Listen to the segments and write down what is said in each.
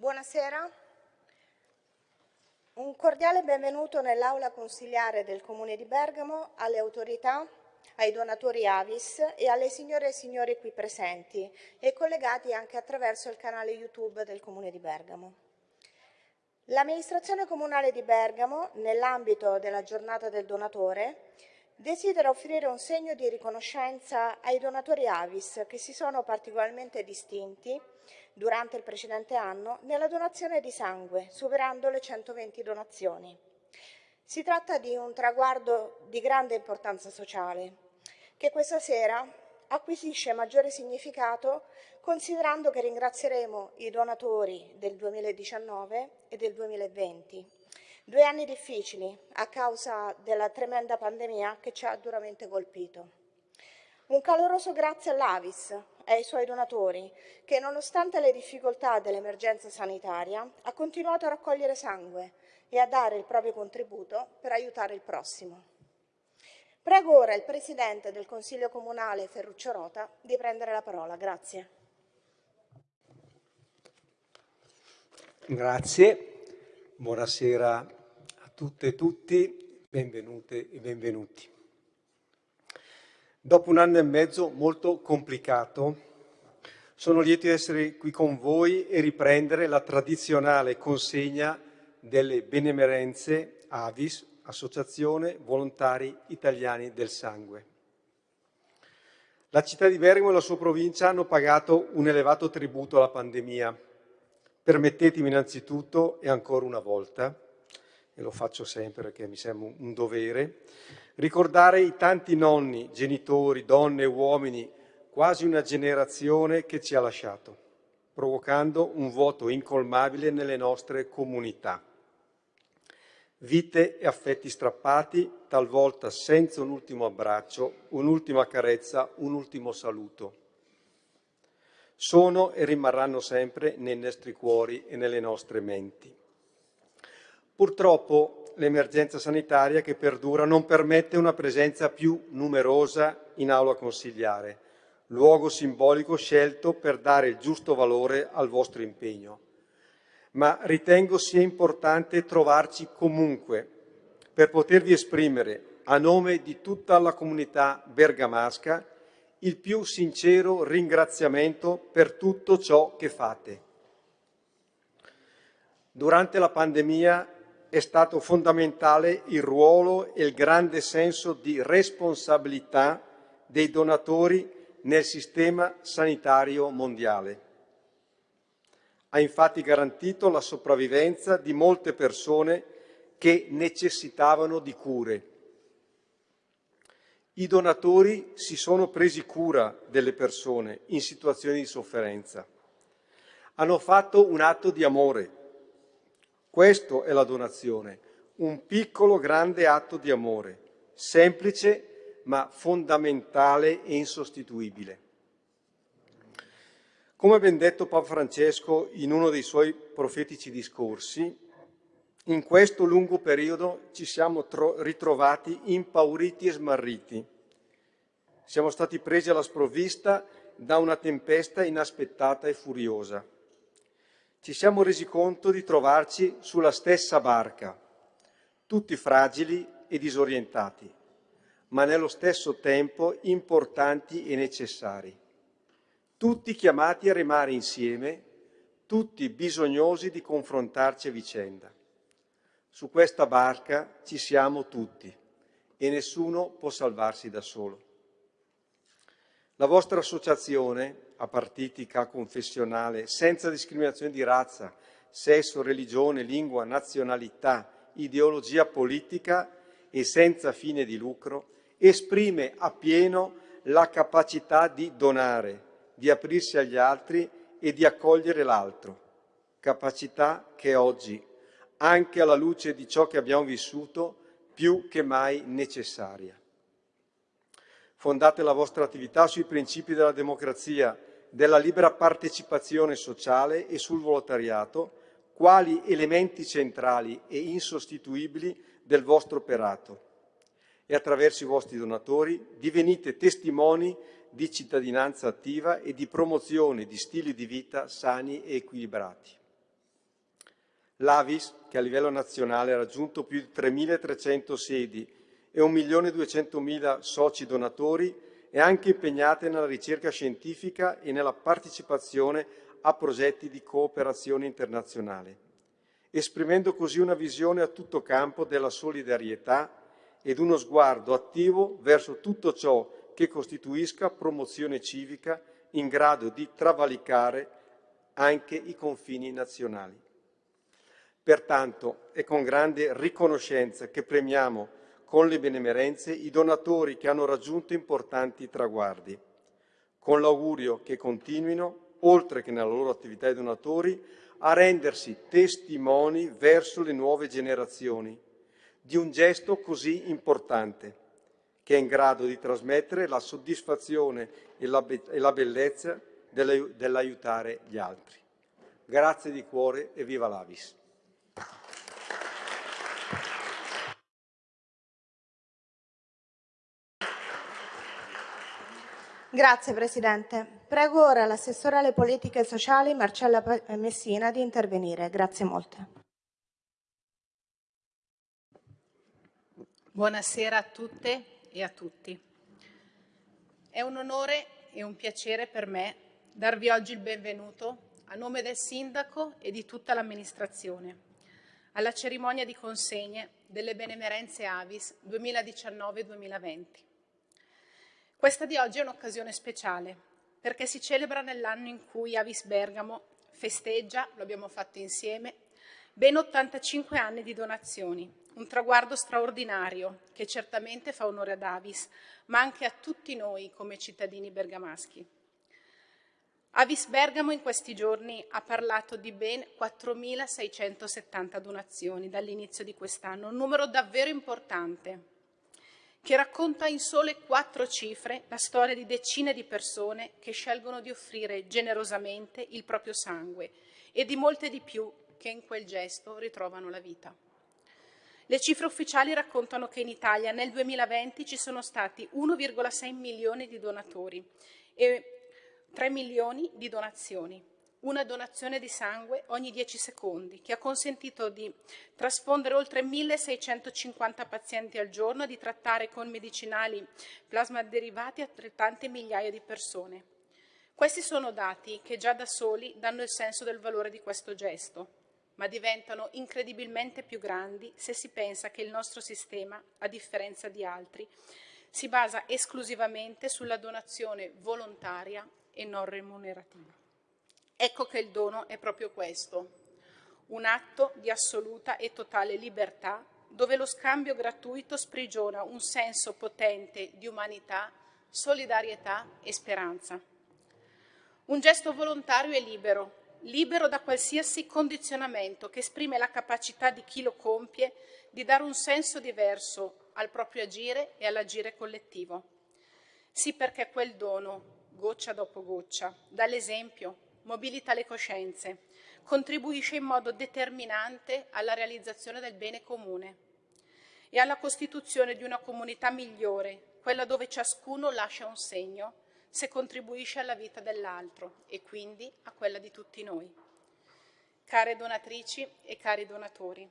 Buonasera. Un cordiale benvenuto nell'aula consigliare del Comune di Bergamo alle autorità, ai donatori Avis e alle signore e signori qui presenti e collegati anche attraverso il canale YouTube del Comune di Bergamo. L'amministrazione comunale di Bergamo, nell'ambito della giornata del donatore, desidera offrire un segno di riconoscenza ai donatori Avis che si sono particolarmente distinti durante il precedente anno nella donazione di sangue, superando le 120 donazioni. Si tratta di un traguardo di grande importanza sociale, che questa sera acquisisce maggiore significato considerando che ringrazieremo i donatori del 2019 e del 2020. Due anni difficili a causa della tremenda pandemia che ci ha duramente colpito. Un caloroso grazie all'Avis e ai suoi donatori che, nonostante le difficoltà dell'emergenza sanitaria, ha continuato a raccogliere sangue e a dare il proprio contributo per aiutare il prossimo. Prego ora il Presidente del Consiglio Comunale Ferruccio Rota di prendere la parola. Grazie. Grazie, buonasera a tutte e tutti, benvenute e benvenuti. Dopo un anno e mezzo molto complicato, sono lieto di essere qui con voi e riprendere la tradizionale consegna delle benemerenze Avis, Associazione Volontari Italiani del Sangue. La città di Bergamo e la sua provincia hanno pagato un elevato tributo alla pandemia. Permettetemi innanzitutto, e ancora una volta, e lo faccio sempre perché mi sembra un dovere, ricordare i tanti nonni, genitori, donne e uomini, quasi una generazione che ci ha lasciato, provocando un vuoto incolmabile nelle nostre comunità. Vite e affetti strappati, talvolta senza un ultimo abbraccio, un'ultima carezza, un ultimo saluto. Sono e rimarranno sempre nei nostri cuori e nelle nostre menti. Purtroppo l'emergenza sanitaria che perdura non permette una presenza più numerosa in aula consigliare, luogo simbolico scelto per dare il giusto valore al vostro impegno. Ma ritengo sia importante trovarci comunque per potervi esprimere a nome di tutta la comunità bergamasca il più sincero ringraziamento per tutto ciò che fate. Durante la pandemia è stato fondamentale il ruolo e il grande senso di responsabilità dei donatori nel sistema sanitario mondiale. Ha infatti garantito la sopravvivenza di molte persone che necessitavano di cure. I donatori si sono presi cura delle persone in situazioni di sofferenza. Hanno fatto un atto di amore questo è la donazione, un piccolo grande atto di amore, semplice ma fondamentale e insostituibile. Come ben detto Papa Francesco in uno dei suoi profetici discorsi, in questo lungo periodo ci siamo ritrovati impauriti e smarriti. Siamo stati presi alla sprovvista da una tempesta inaspettata e furiosa ci siamo resi conto di trovarci sulla stessa barca, tutti fragili e disorientati, ma nello stesso tempo importanti e necessari, tutti chiamati a remare insieme, tutti bisognosi di confrontarci a vicenda. Su questa barca ci siamo tutti e nessuno può salvarsi da solo. La vostra associazione apartitica confessionale, senza discriminazione di razza, sesso, religione, lingua, nazionalità, ideologia politica e senza fine di lucro, esprime appieno la capacità di donare, di aprirsi agli altri e di accogliere l'altro, capacità che oggi, anche alla luce di ciò che abbiamo vissuto, più che mai necessaria. Fondate la vostra attività sui principi della democrazia, della libera partecipazione sociale e sul volontariato, quali elementi centrali e insostituibili del vostro operato. E attraverso i vostri donatori divenite testimoni di cittadinanza attiva e di promozione di stili di vita sani e equilibrati. L'Avis, che a livello nazionale ha raggiunto più di 3.300 sedi e 1.200.000 soci donatori, è anche impegnata nella ricerca scientifica e nella partecipazione a progetti di cooperazione internazionale, esprimendo così una visione a tutto campo della solidarietà ed uno sguardo attivo verso tutto ciò che costituisca promozione civica in grado di travalicare anche i confini nazionali. Pertanto è con grande riconoscenza che premiamo con le benemerenze i donatori che hanno raggiunto importanti traguardi, con l'augurio che continuino, oltre che nella loro attività di donatori, a rendersi testimoni verso le nuove generazioni di un gesto così importante, che è in grado di trasmettere la soddisfazione e la, be- e la bellezza dell'aiutare gli altri. Grazie di cuore e viva l'Avis. Grazie Presidente. Prego ora l'assessore alle politiche sociali Marcella Messina di intervenire. Grazie molte. Buonasera a tutte e a tutti. È un onore e un piacere per me darvi oggi il benvenuto a nome del Sindaco e di tutta l'amministrazione alla cerimonia di consegne delle benemerenze Avis 2019-2020. Questa di oggi è un'occasione speciale perché si celebra nell'anno in cui Avis Bergamo festeggia, lo abbiamo fatto insieme, ben 85 anni di donazioni, un traguardo straordinario che certamente fa onore ad Avis, ma anche a tutti noi come cittadini bergamaschi. Avis Bergamo in questi giorni ha parlato di ben 4.670 donazioni dall'inizio di quest'anno, un numero davvero importante che racconta in sole quattro cifre la storia di decine di persone che scelgono di offrire generosamente il proprio sangue e di molte di più che in quel gesto ritrovano la vita. Le cifre ufficiali raccontano che in Italia nel 2020 ci sono stati 1,6 milioni di donatori e 3 milioni di donazioni una donazione di sangue ogni 10 secondi, che ha consentito di trasfondere oltre 1650 pazienti al giorno e di trattare con medicinali plasma derivati altrettante migliaia di persone. Questi sono dati che già da soli danno il senso del valore di questo gesto, ma diventano incredibilmente più grandi se si pensa che il nostro sistema, a differenza di altri, si basa esclusivamente sulla donazione volontaria e non remunerativa. Ecco che il dono è proprio questo, un atto di assoluta e totale libertà dove lo scambio gratuito sprigiona un senso potente di umanità, solidarietà e speranza. Un gesto volontario e libero, libero da qualsiasi condizionamento che esprime la capacità di chi lo compie di dare un senso diverso al proprio agire e all'agire collettivo. Sì perché quel dono, goccia dopo goccia, dà l'esempio, mobilita le coscienze, contribuisce in modo determinante alla realizzazione del bene comune e alla costituzione di una comunità migliore, quella dove ciascuno lascia un segno se contribuisce alla vita dell'altro e quindi a quella di tutti noi. Care donatrici e cari donatori,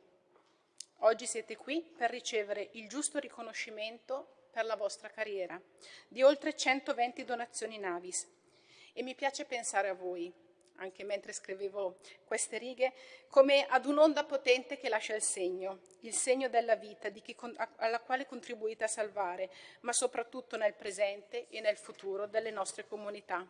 oggi siete qui per ricevere il giusto riconoscimento per la vostra carriera di oltre 120 donazioni Navis e mi piace pensare a voi, anche mentre scrivevo queste righe, come ad un'onda potente che lascia il segno, il segno della vita di chi, alla quale contribuite a salvare, ma soprattutto nel presente e nel futuro delle nostre comunità.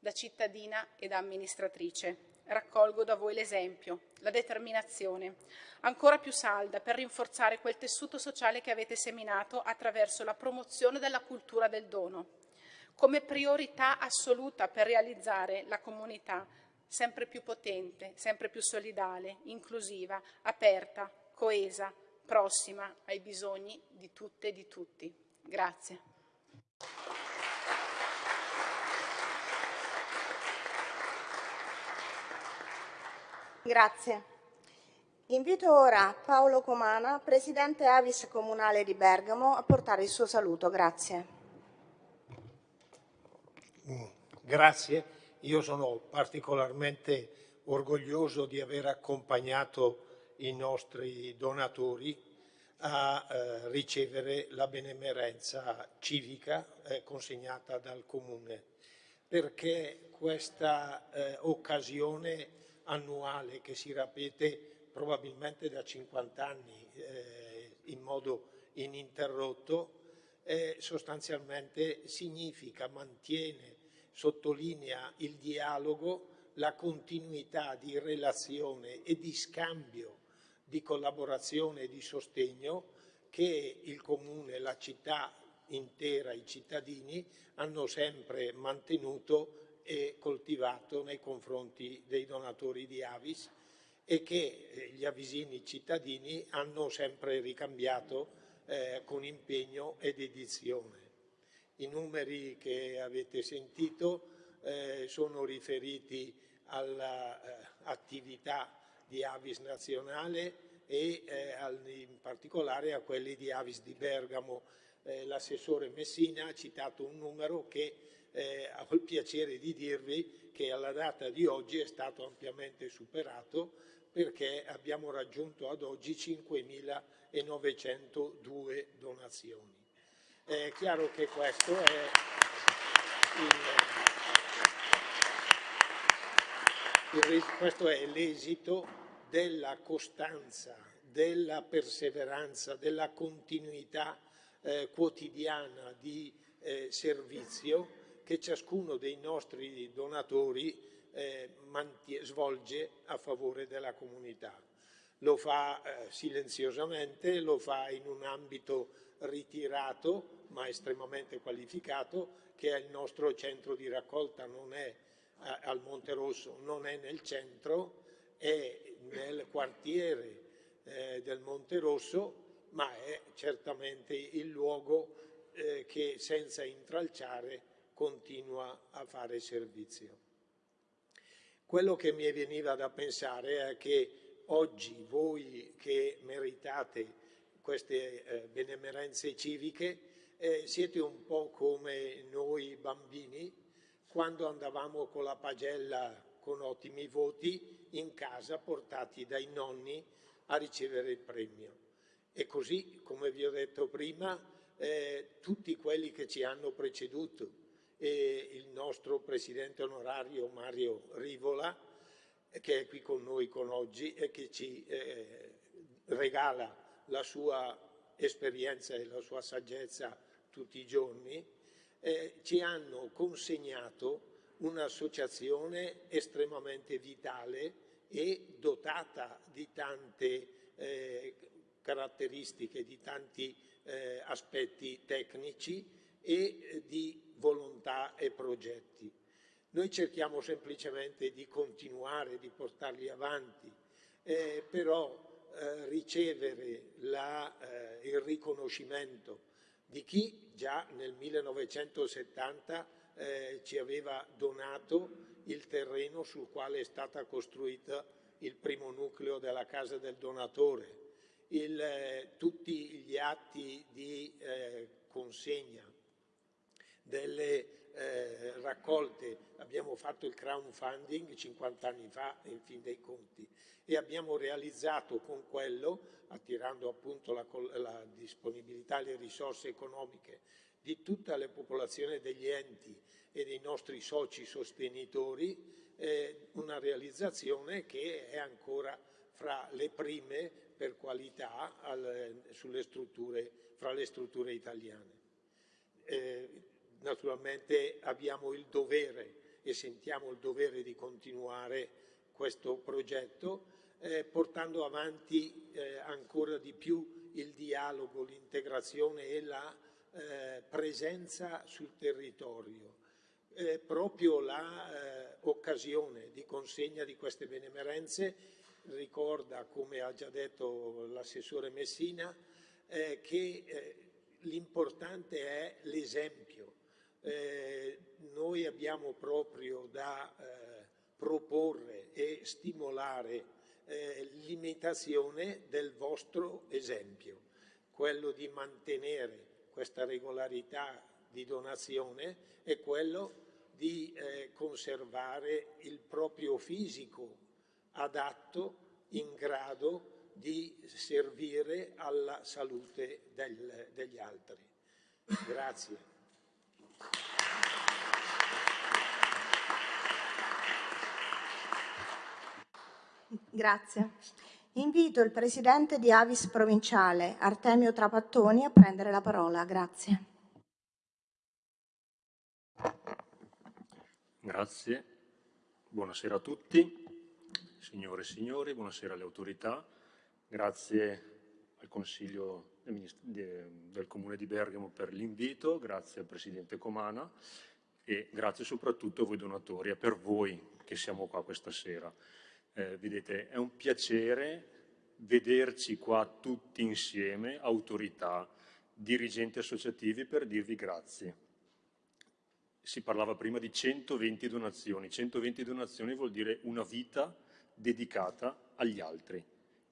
Da cittadina e da amministratrice raccolgo da voi l'esempio, la determinazione, ancora più salda per rinforzare quel tessuto sociale che avete seminato attraverso la promozione della cultura del dono come priorità assoluta per realizzare la comunità sempre più potente, sempre più solidale, inclusiva, aperta, coesa, prossima ai bisogni di tutte e di tutti. Grazie. Grazie. Invito ora Paolo Comana, Presidente Avis Comunale di Bergamo, a portare il suo saluto. Grazie. Grazie, io sono particolarmente orgoglioso di aver accompagnato i nostri donatori a eh, ricevere la benemerenza civica eh, consegnata dal Comune, perché questa eh, occasione annuale che si ripete probabilmente da 50 anni eh, in modo ininterrotto, sostanzialmente significa, mantiene, sottolinea il dialogo, la continuità di relazione e di scambio di collaborazione e di sostegno che il Comune, la città intera, i cittadini hanno sempre mantenuto e coltivato nei confronti dei donatori di Avis e che eh, gli avvisini cittadini hanno sempre ricambiato eh, con impegno ed edizione. I numeri che avete sentito eh, sono riferiti all'attività di Avis nazionale e eh, in particolare a quelli di Avis di Bergamo. Eh, l'assessore Messina ha citato un numero che eh, ho il piacere di dirvi che alla data di oggi è stato ampiamente superato perché abbiamo raggiunto ad oggi 5.902 donazioni. È chiaro che questo è questo è l'esito della costanza, della perseveranza, della continuità eh, quotidiana di eh, servizio che ciascuno dei nostri donatori eh, svolge a favore della comunità. Lo fa eh, silenziosamente, lo fa in un ambito ritirato ma estremamente qualificato che è il nostro centro di raccolta, non è al Monte Rosso, non è nel centro, è nel quartiere eh, del Monte Rosso, ma è certamente il luogo eh, che senza intralciare continua a fare servizio. Quello che mi veniva da pensare è che oggi voi che meritate queste eh, benemerenze civiche eh, siete un po' come noi bambini quando andavamo con la pagella con ottimi voti in casa portati dai nonni a ricevere il premio. E così, come vi ho detto prima, eh, tutti quelli che ci hanno preceduto e il nostro presidente onorario Mario Rivola, che è qui con noi con oggi e che ci eh, regala la sua esperienza e la sua saggezza tutti i giorni, eh, ci hanno consegnato un'associazione estremamente vitale e dotata di tante eh, caratteristiche, di tanti eh, aspetti tecnici e eh, di volontà e progetti. Noi cerchiamo semplicemente di continuare, di portarli avanti, eh, però eh, ricevere la, eh, il riconoscimento di chi già nel 1970 eh, ci aveva donato il terreno sul quale è stata costruita il primo nucleo della casa del donatore, il, eh, tutti gli atti di eh, consegna delle eh, raccolte, abbiamo fatto il crowdfunding 50 anni fa in fin dei conti e abbiamo realizzato con quello, attirando appunto la, la disponibilità le risorse economiche di tutta la popolazione degli enti e dei nostri soci sostenitori, eh, una realizzazione che è ancora fra le prime per qualità al, strutture, fra le strutture italiane. Eh, naturalmente abbiamo il dovere e sentiamo il dovere di continuare questo progetto eh, portando avanti eh, ancora di più il dialogo, l'integrazione e la eh, presenza sul territorio. proprio l'occasione eh, di consegna di queste benemerenze ricorda, come ha già detto l'assessore Messina, eh, che eh, l'importante è l'esempio. Noi abbiamo proprio da proporre e stimolare eh, l'imitazione del vostro esempio, quello di mantenere questa regolarità di donazione e quello di eh, conservare il proprio fisico adatto, in grado di servire alla salute del, degli altri. Grazie. Grazie. Invito il presidente di Avis provinciale, Artemio Trapattoni, a prendere la parola. Grazie. Grazie. Buonasera a tutti, signore e signori, buonasera alle autorità. Grazie al Consiglio del Comune di Bergamo per l'invito, grazie al Presidente Comana e grazie soprattutto a voi donatori e per voi che siamo qua questa sera. Eh, vedete, è un piacere vederci qua tutti insieme, autorità, dirigenti associativi, per dirvi grazie. Si parlava prima di 120 donazioni. 120 donazioni vuol dire una vita dedicata agli altri,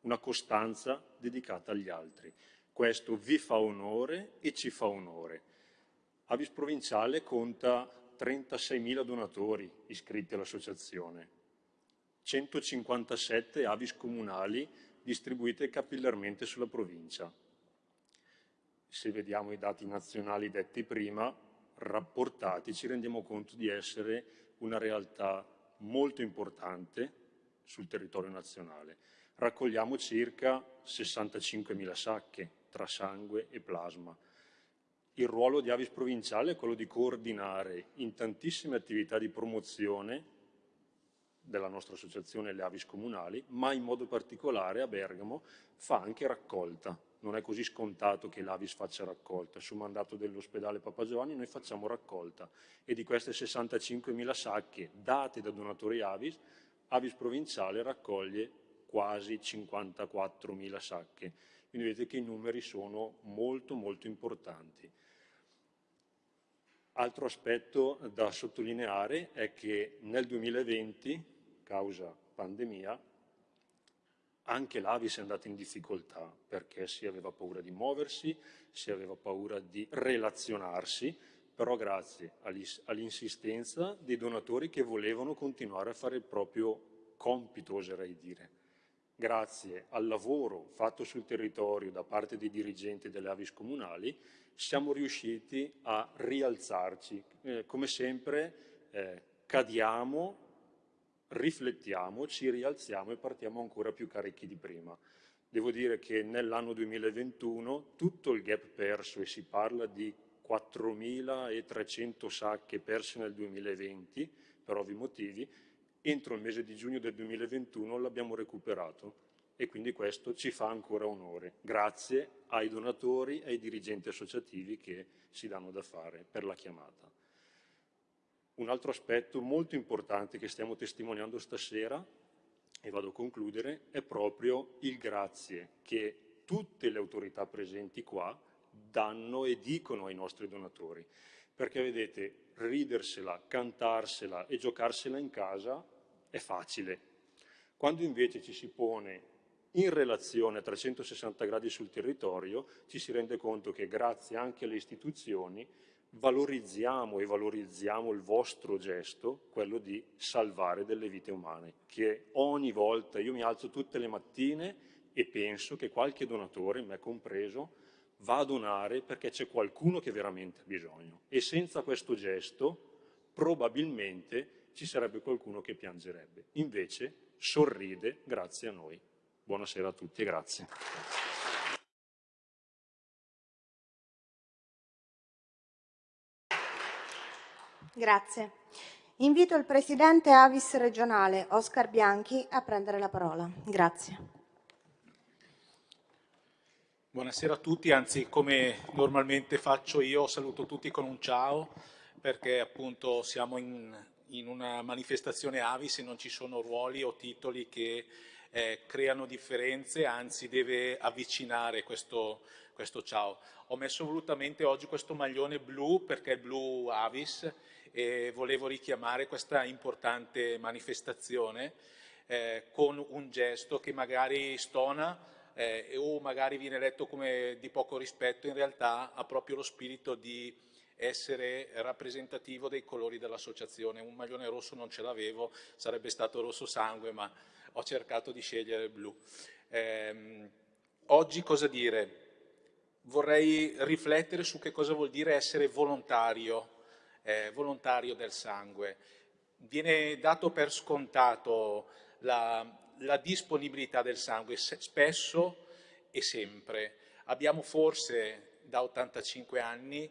una costanza dedicata agli altri. Questo vi fa onore e ci fa onore. Avis Provinciale conta 36.000 donatori iscritti all'associazione 157 avis comunali distribuite capillarmente sulla provincia. Se vediamo i dati nazionali detti prima, rapportati, ci rendiamo conto di essere una realtà molto importante sul territorio nazionale. Raccogliamo circa 65.000 sacche tra sangue e plasma. Il ruolo di Avis provinciale è quello di coordinare in tantissime attività di promozione della nostra associazione Le Avis Comunali, ma in modo particolare a Bergamo fa anche raccolta. Non è così scontato che l'Avis faccia raccolta. Su mandato dell'ospedale Papa Giovanni noi facciamo raccolta e di queste 65.000 sacche date da donatori Avis, Avis Provinciale raccoglie quasi 54.000 sacche. Quindi vedete che i numeri sono molto molto importanti. Altro aspetto da sottolineare è che nel 2020 causa pandemia, anche l'Avis è andata in difficoltà perché si aveva paura di muoversi, si aveva paura di relazionarsi, però grazie all'insistenza dei donatori che volevano continuare a fare il proprio compito, oserei dire. Grazie al lavoro fatto sul territorio da parte dei dirigenti delle Avis comunali, siamo riusciti a rialzarci. Eh, come sempre eh, cadiamo riflettiamo, ci rialziamo e partiamo ancora più carichi di prima. Devo dire che nell'anno 2021 tutto il gap perso, e si parla di 4.300 sacche perse nel 2020, per ovvi motivi, entro il mese di giugno del 2021 l'abbiamo recuperato e quindi questo ci fa ancora onore, grazie ai donatori e ai dirigenti associativi che si danno da fare per la chiamata. Un altro aspetto molto importante che stiamo testimoniando stasera, e vado a concludere, è proprio il grazie che tutte le autorità presenti qua danno e dicono ai nostri donatori. Perché vedete, ridersela, cantarsela e giocarsela in casa è facile. Quando invece ci si pone in relazione a 360 gradi sul territorio, ci si rende conto che grazie anche alle istituzioni valorizziamo e valorizziamo il vostro gesto, quello di salvare delle vite umane, che ogni volta io mi alzo tutte le mattine e penso che qualche donatore, me compreso, va a donare perché c'è qualcuno che veramente ha bisogno. E senza questo gesto probabilmente ci sarebbe qualcuno che piangerebbe. Invece sorride grazie a noi. Buonasera a tutti e grazie. Grazie. Invito il Presidente Avis regionale, Oscar Bianchi, a prendere la parola. Grazie. Buonasera a tutti, anzi come normalmente faccio io, saluto tutti con un ciao, perché appunto siamo in, in una manifestazione Avis e non ci sono ruoli o titoli che eh, creano differenze, anzi deve avvicinare questo, questo ciao. Ho messo volutamente oggi questo maglione blu perché è blu Avis e volevo richiamare questa importante manifestazione eh, con un gesto che magari stona eh, o magari viene letto come di poco rispetto, in realtà ha proprio lo spirito di essere rappresentativo dei colori dell'associazione. Un maglione rosso non ce l'avevo, sarebbe stato rosso sangue, ma ho cercato di scegliere il blu. Eh, oggi cosa dire? Vorrei riflettere su che cosa vuol dire essere volontario, eh, volontario del sangue. Viene dato per scontato la, la disponibilità del sangue, spesso e sempre. Abbiamo forse da 85 anni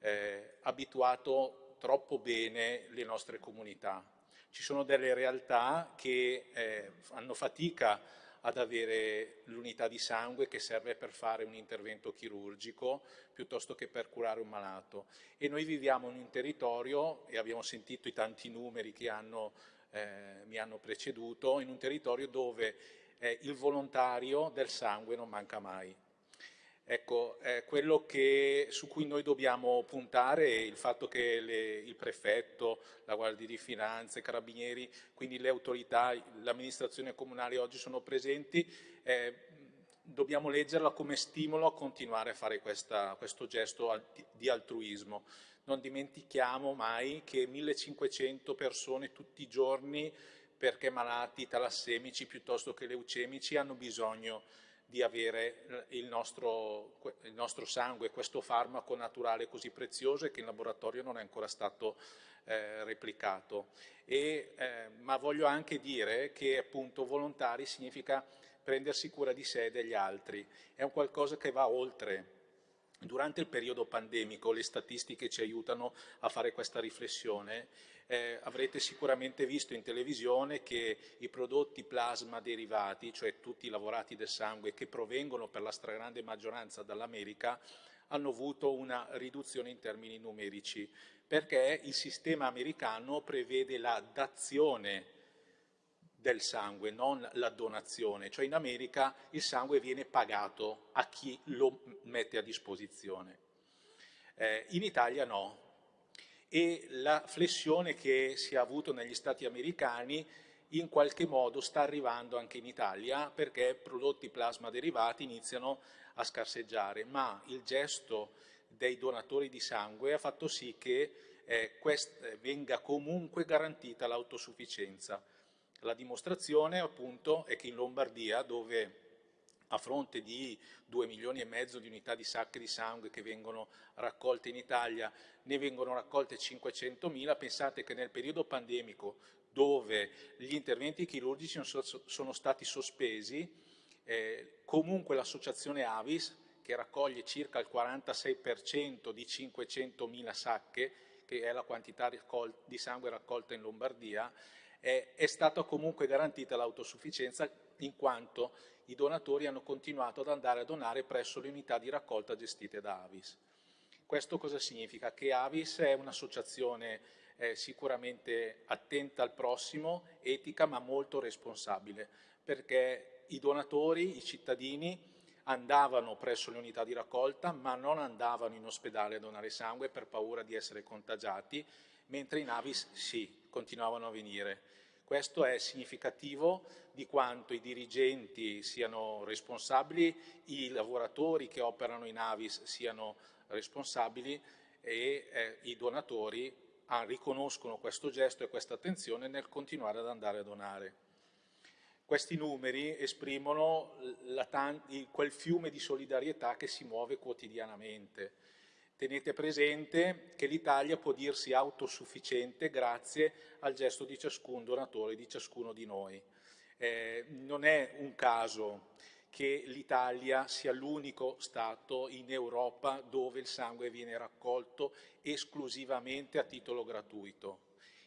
eh, abituato troppo bene le nostre comunità. Ci sono delle realtà che eh, fanno fatica ad avere l'unità di sangue che serve per fare un intervento chirurgico piuttosto che per curare un malato. E noi viviamo in un territorio, e abbiamo sentito i tanti numeri che hanno, eh, mi hanno preceduto, in un territorio dove eh, il volontario del sangue non manca mai. Ecco, eh, quello che, su cui noi dobbiamo puntare è il fatto che le, il prefetto, la Guardia di Finanza, i carabinieri, quindi le autorità, l'amministrazione comunale oggi sono presenti, eh, dobbiamo leggerla come stimolo a continuare a fare questa, questo gesto di altruismo. Non dimentichiamo mai che 1500 persone tutti i giorni, perché malati talassemici piuttosto che leucemici, hanno bisogno di di avere il nostro, il nostro, sangue, questo farmaco naturale così prezioso e che in laboratorio non è ancora stato eh, replicato. E, eh, ma voglio anche dire che appunto volontari significa prendersi cura di sé e degli altri, è un qualcosa che va oltre. Durante il periodo pandemico le statistiche ci aiutano a fare questa riflessione. Eh, avrete sicuramente visto in televisione che i prodotti plasma derivati, cioè tutti i lavorati del sangue che provengono per la stragrande maggioranza dall'America, hanno avuto una riduzione in termini numerici, perché il sistema americano prevede la dazione del sangue, non la donazione, cioè in America il sangue viene pagato a chi lo mette a disposizione. Eh, in Italia no, e la flessione che si è avuto negli Stati americani in qualche modo sta arrivando anche in Italia perché prodotti plasma derivati iniziano a scarseggiare, ma il gesto dei donatori di sangue ha fatto sì che eh, venga comunque garantita l'autosufficienza. La dimostrazione appunto è che in Lombardia, dove a fronte di 2 milioni e mezzo di unità di sacche di sangue che vengono raccolte in Italia, ne vengono raccolte 500 mila, pensate che nel periodo pandemico dove gli interventi chirurgici sono stati sospesi, eh, comunque l'associazione Avis, che raccoglie circa il 46% di 500 mila sacche, che è la quantità di sangue raccolta in Lombardia, eh, è stata comunque garantita l'autosufficienza in quanto i donatori hanno continuato ad andare a donare presso le unità di raccolta gestite da Avis. Questo cosa significa? Che Avis è un'associazione eh, sicuramente attenta al prossimo, etica ma molto responsabile, perché i donatori, i cittadini andavano presso le unità di raccolta ma non andavano in ospedale a donare sangue per paura di essere contagiati, mentre in Avis sì, continuavano a venire. Questo è significativo di quanto i dirigenti siano responsabili, i lavoratori che operano in Avis siano responsabili e eh, i donatori ah, riconoscono questo gesto e questa attenzione nel continuare ad andare a donare. Questi numeri esprimono quel fiume di solidarietà che si muove quotidianamente Tenete presente che l'Italia può dirsi autosufficiente grazie al gesto di ciascun donatore, di ciascuno di noi. Eh, non è un caso che l'Italia sia l'unico Stato in Europa dove il sangue viene raccolto esclusivamente a titolo gratuito.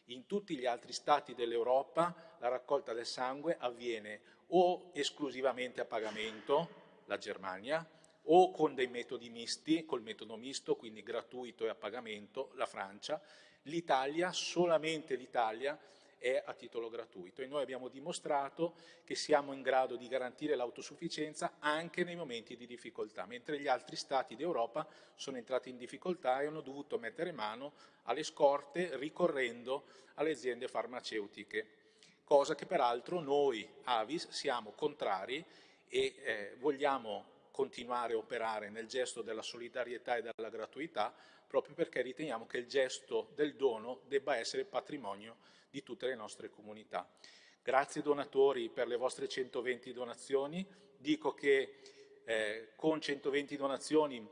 In tutti gli altri Stati dell'Europa la raccolta del sangue avviene o esclusivamente a pagamento, la Germania, o con dei metodi misti, col metodo misto, quindi gratuito e a pagamento, la Francia, l'Italia, solamente l'Italia, è a titolo gratuito. E noi abbiamo dimostrato che siamo in grado di garantire l'autosufficienza anche nei momenti di difficoltà, mentre gli altri Stati d'Europa sono entrati in difficoltà e hanno dovuto mettere mano alle scorte ricorrendo alle aziende farmaceutiche, cosa che peraltro noi, Avis, siamo contrari e eh, vogliamo continuare a operare nel gesto della solidarietà e della gratuità, proprio perché riteniamo che il gesto del dono debba essere patrimonio di tutte le nostre comunità. Grazie donatori per le vostre 120 donazioni. Dico che eh, con 120 donazioni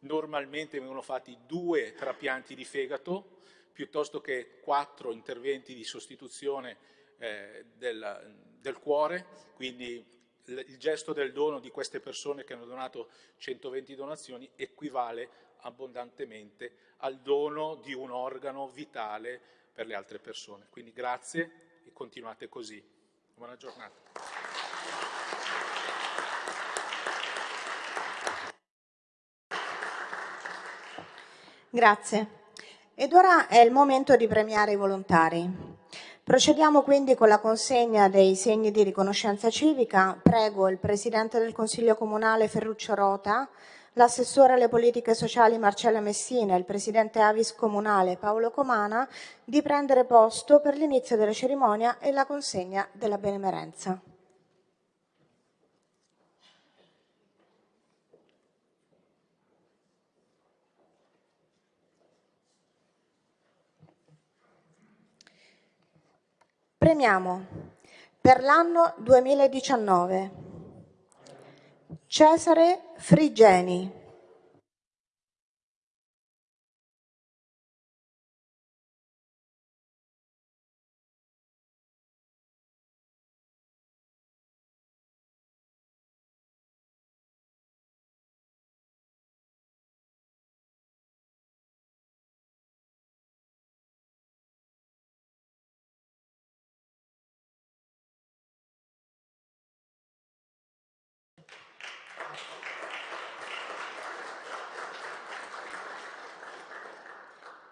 normalmente vengono fatti due trapianti di fegato piuttosto che quattro interventi di sostituzione eh, del, del cuore, quindi il gesto del dono di queste persone che hanno donato 120 donazioni equivale abbondantemente al dono di un organo vitale per le altre persone. Quindi grazie e continuate così. Buona giornata. Grazie. Ed ora è il momento di premiare i volontari. Procediamo quindi con la consegna dei segni di riconoscenza civica. Prego il Presidente del Consiglio Comunale Ferruccio Rota, l'assessore alle politiche sociali Marcella Messina e il Presidente Avis Comunale Paolo Comana di prendere posto per l'inizio della cerimonia e la consegna della benemerenza. Premiamo per l'anno 2019 Cesare Frigeni.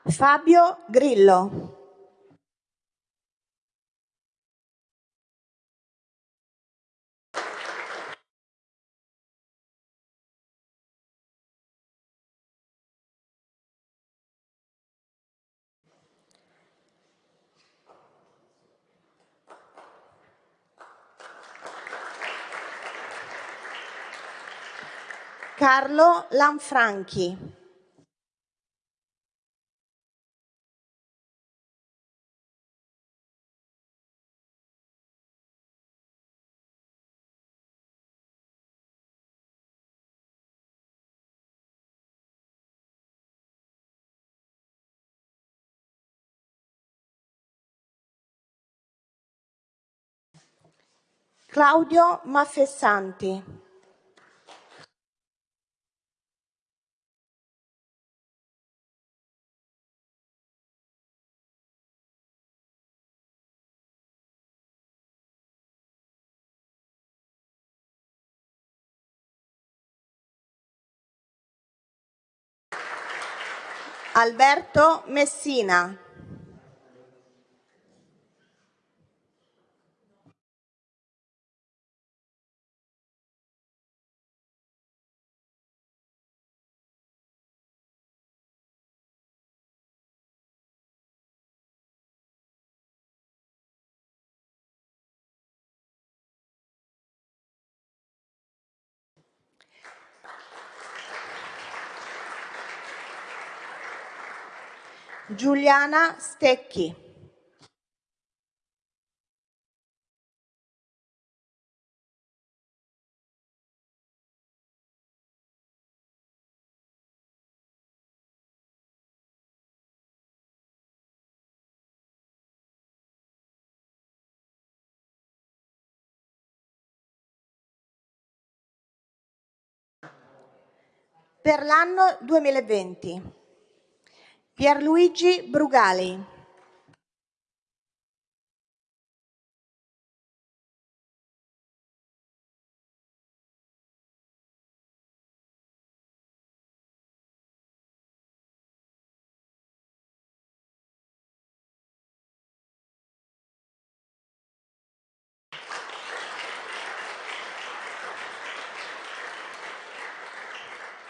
Fabio Grillo. Carlo Lanfranchi. Claudio Maffessanti. Alberto Messina. Giuliana Stecchi. Per l'anno 2020 Pierluigi Brugali.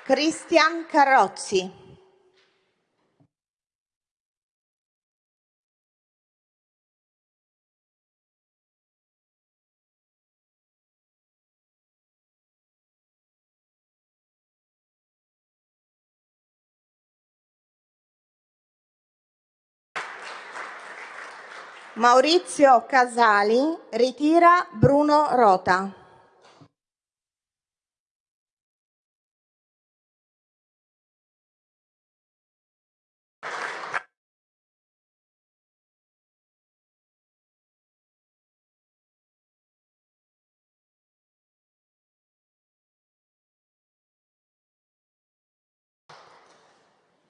Cristian Carrozzi. Maurizio Casali ritira Bruno Rota.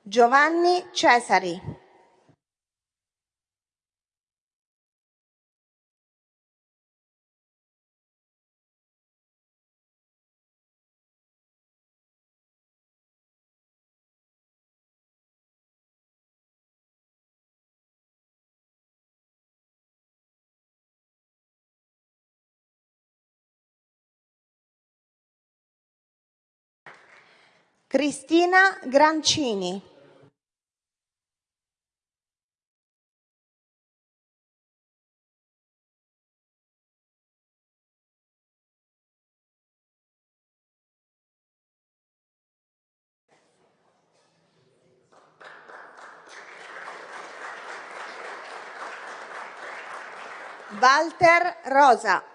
Giovanni Cesari. Cristina Grancini. Walter Rosa.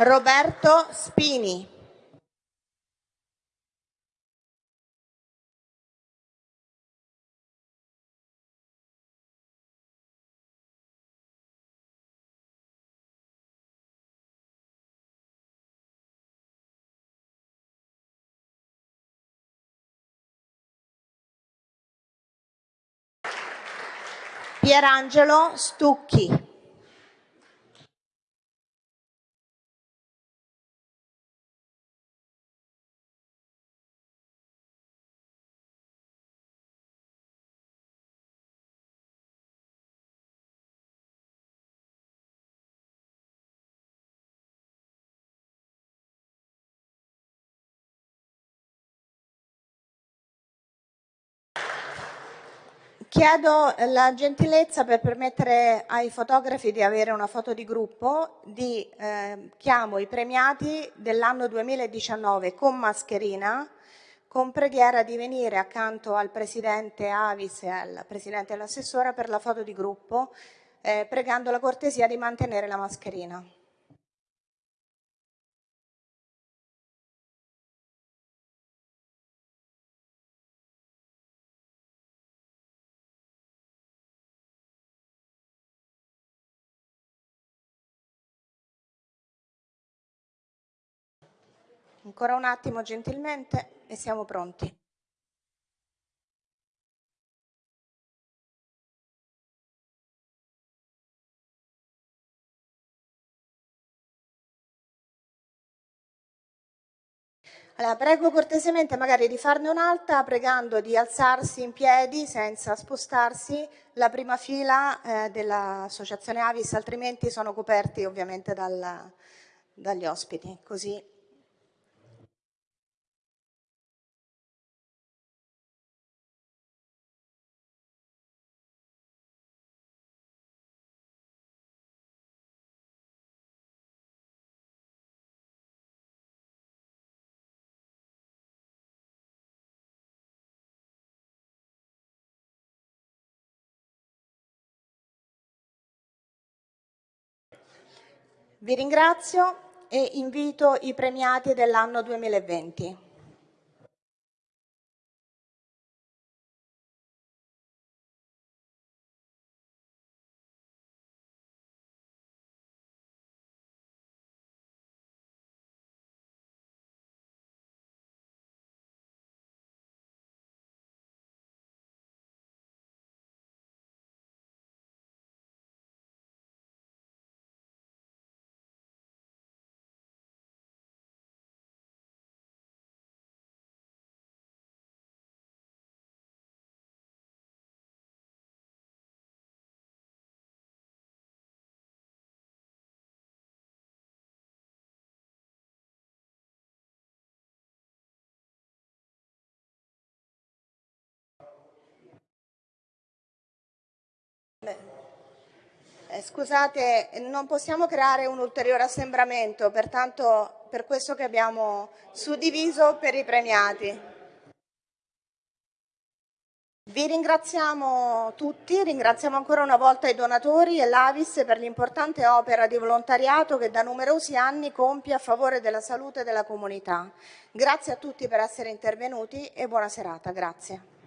Roberto Spini. Pierangelo Stucchi. Chiedo la gentilezza per permettere ai fotografi di avere una foto di gruppo, di eh, chiamo i premiati dell'anno 2019 con mascherina, con preghiera di venire accanto al Presidente Avis e al Presidente dell'assessora per la foto di gruppo, eh, pregando la cortesia di mantenere la mascherina. Ancora un attimo gentilmente e siamo pronti. Allora, prego cortesemente magari di farne un'altra pregando di alzarsi in piedi senza spostarsi la prima fila eh, dell'associazione Avis, altrimenti sono coperti ovviamente dal, dagli ospiti. Così Vi ringrazio e invito i premiati dell'anno 2020. Scusate, non possiamo creare un ulteriore assembramento, pertanto per questo che abbiamo suddiviso per i premiati. Vi ringraziamo tutti, ringraziamo ancora una volta i donatori e l'Avis per l'importante opera di volontariato che da numerosi anni compie a favore della salute della comunità. Grazie a tutti per essere intervenuti e buona serata. Grazie.